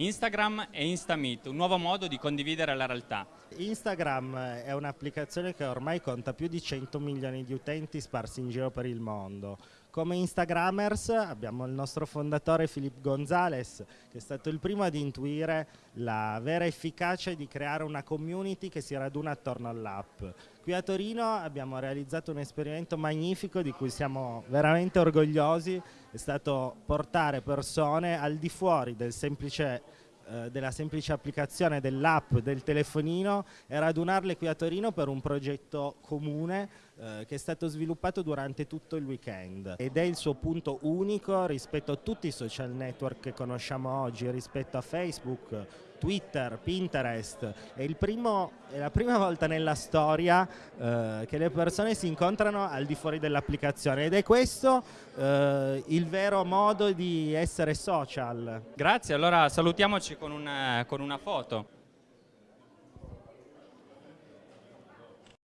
Instagram e Instameet, un nuovo modo di condividere la realtà. Instagram è un'applicazione che ormai conta più di 100 milioni di utenti sparsi in giro per il mondo. Come Instagrammers abbiamo il nostro fondatore Filippo Gonzalez che è stato il primo ad intuire la vera efficacia di creare una community che si raduna attorno all'app. Qui a Torino abbiamo realizzato un esperimento magnifico di cui siamo veramente orgogliosi, è stato portare persone al di fuori del semplice eh, della semplice applicazione dell'app del telefonino e radunarle qui a Torino per un progetto comune eh, che è stato sviluppato durante tutto il weekend. Ed è il suo punto unico rispetto a tutti i social network che conosciamo oggi, rispetto a Facebook, Twitter, Pinterest. È, primo, è, la prima volta nella storia eh, che le persone si incontrano al di fuori dell'applicazione ed è questo eh, il vero modo di essere social. Grazie, allora salutiamoci con una, con una foto.